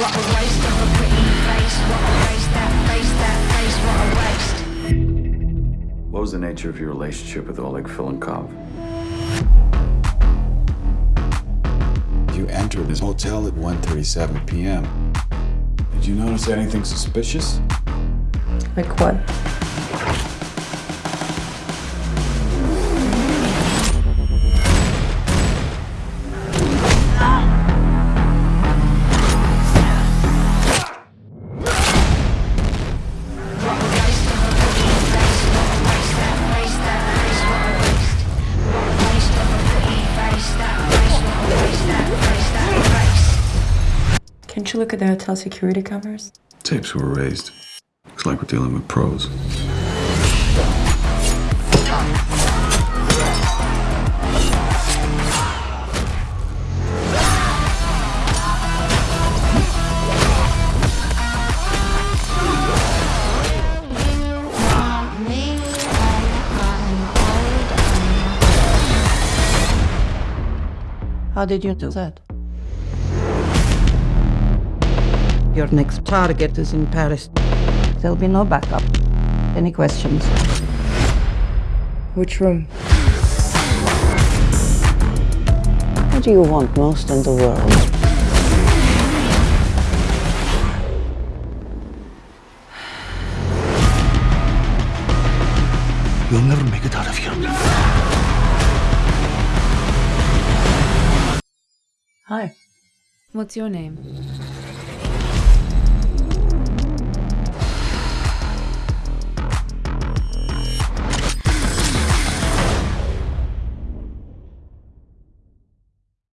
What a waste of a pretty face. What a waste that face, that face. What a waste. What was the nature of your relationship with Oleg Filenkov? You entered this hotel at 1.37 p.m. Did you notice anything suspicious? Like what? What that face. Can't you look at the hotel security cameras? Tapes were raised. Looks like we're dealing with pros. How did you do that? Your next target is in Paris. There'll be no backup. Any questions? Which room? What do you want most in the world? You'll never make it out of here. Hi. What's your name?